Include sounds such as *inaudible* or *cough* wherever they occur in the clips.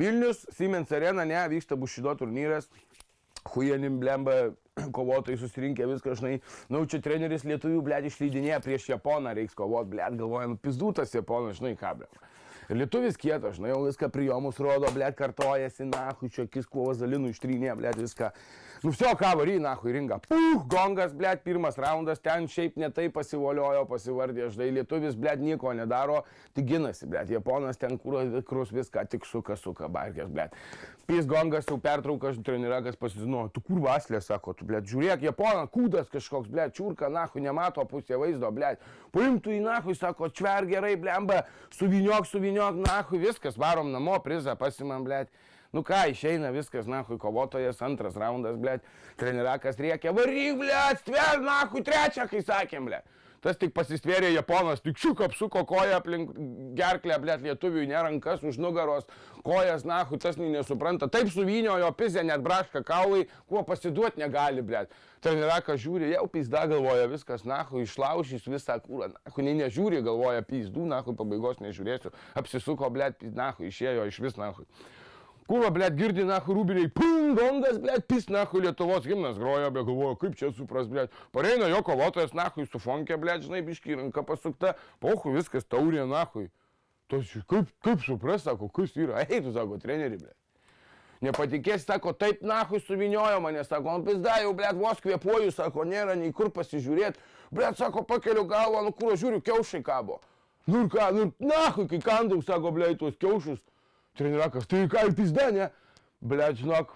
Vilnius, Siemens arena, ne, vyksta Bušido turnyras. Hujanim blemba, *clears throat* kovotojai susirinkę viską, žinai, nu čia treneris lietuvių, blėt, išleidinėja prieš Japoną, reiks kovot, blėt, galvoja, nu pizdutas Japonas, žinai, ką, blėt. Lietuvis kietas, žinai, jau viską prijomus rodo, blėt, kartojasi, nahui, čia akis kuo vazalinų ištrynė, blėt, viską. Nu, viso ką vary, nahui, ringa. Puh, gongas, blėt, pirmas raundas, ten šiaip netai pasivoliojo, pasivardė, žinai, lietuvis, blėt, nieko nedaro, tik ginasi, blėt, japonas ten krus viską, tik suka, suka, barkės, blėt. Pys gongas jau pertraukas, trenirakas pasizino, tu kur vaslė, sako, tu, blėt, žiūrėk, japonas, kūdas kažkoks, blėt, čiurka, nahui, nemato pusė vaizdo, blėt. Paimtų į nahui, sako, čver gerai, blemba, suviniok, suviniok, nahui, viskas, varom namo, prizą pasimam, blėt. Nu ką, išeina viskas, nahui, kovotojas, antras raundas, blėt, trenirakas rėkia, varyk, blėt, stver, nahui, trečią, kai sakėm, blėt. Tas tik pasistvėrė Japonas, tik šiuk apsuko koją aplink gerklę, blėt, lietuviui, nerankas už nugaros, kojas, nahui, tas nesupranta. Taip suviniojo, pizė net braška kaulai, kuo pasiduoti negali, blėt. Trenirakas žiūri, jau pizda galvoja, viskas, nahui, išlaužys visą kūrą, nahui, nei nežiūri, galvoja, pizdų, nahui, pabaigos nežiūrėsiu. Apsisuko, blėt, nahui, išėjo iš vis, nahui. Kūro, blėt, girdi, nahu, rūbiniai, pum, gongas, blėt, pis, nahu, Lietuvos gimnas grojo, be galvojo, kaip čia supras, blėt. Pareina jo kovotojas, nahu, su fonkė, blėt, žinai, biški ranka pasukta, pohu, viskas taurė, nahu. Tos, kaip, kaip supras, sako, kas yra, *laughs* ei, tu sako, treneri, blėt. Nepatikės, sako, taip, nahu, suviniojo mane, sako, man pizda, jau, blėt, vos kvepuoju, sako, nėra nei kur pasižiūrėti. Blėt, sako, pakeliu galvą, nu kur, žiūriu, kiaušai kabo. Nu ir ką, nu, nahu, kai kandau, sako, blėt, tuos kiaušus. Trenirakas, tai ką ir pizda, ne? Ble, žinok,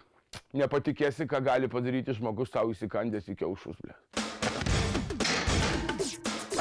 nepatikėsi, ką gali padaryti žmogus savo įsikandęs į kiaušus, ble.